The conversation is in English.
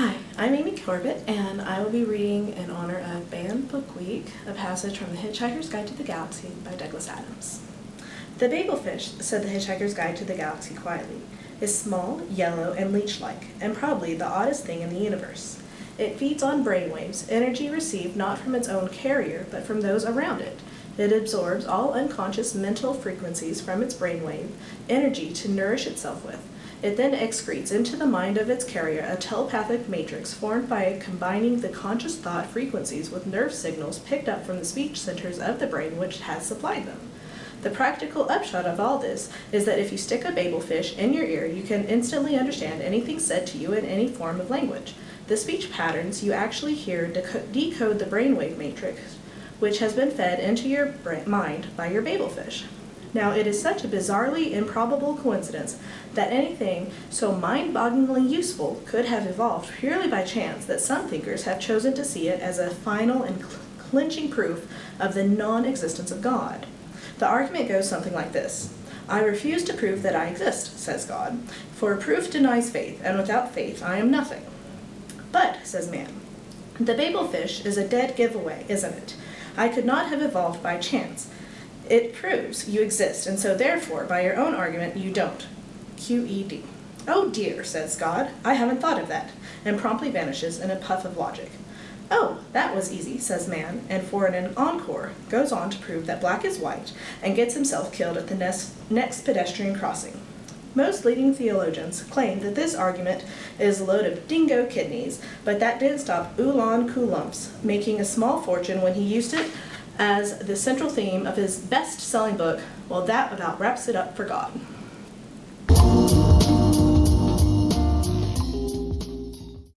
Hi, I'm Amy Corbett, and I will be reading in honor of Banned Book Week a passage from The Hitchhiker's Guide to the Galaxy by Douglas Adams. The babelfish, said The Hitchhiker's Guide to the Galaxy quietly, is small, yellow, and leech-like, and probably the oddest thing in the universe. It feeds on brainwaves, energy received not from its own carrier, but from those around it. It absorbs all unconscious mental frequencies from its brainwave, energy to nourish itself with. It then excretes into the mind of its carrier a telepathic matrix formed by combining the conscious thought frequencies with nerve signals picked up from the speech centers of the brain which has supplied them. The practical upshot of all this is that if you stick a babelfish in your ear, you can instantly understand anything said to you in any form of language. The speech patterns you actually hear decode the brainwave matrix, which has been fed into your mind by your babelfish. Now, it is such a bizarrely improbable coincidence that anything so mind-bogglingly useful could have evolved purely by chance that some thinkers have chosen to see it as a final and clinching proof of the non-existence of God. The argument goes something like this. I refuse to prove that I exist, says God, for proof denies faith, and without faith I am nothing. But, says man, the babelfish is a dead giveaway, isn't it? I could not have evolved by chance. It proves you exist, and so therefore, by your own argument, you don't. QED. Oh dear, says God, I haven't thought of that, and promptly vanishes in a puff of logic. Oh, that was easy, says man, and for an encore, goes on to prove that black is white, and gets himself killed at the next pedestrian crossing. Most leading theologians claim that this argument is a load of dingo kidneys, but that didn't stop Oolon Colluphid making a small fortune when he used it as the central theme of his best-selling book, well that about wraps it up for God.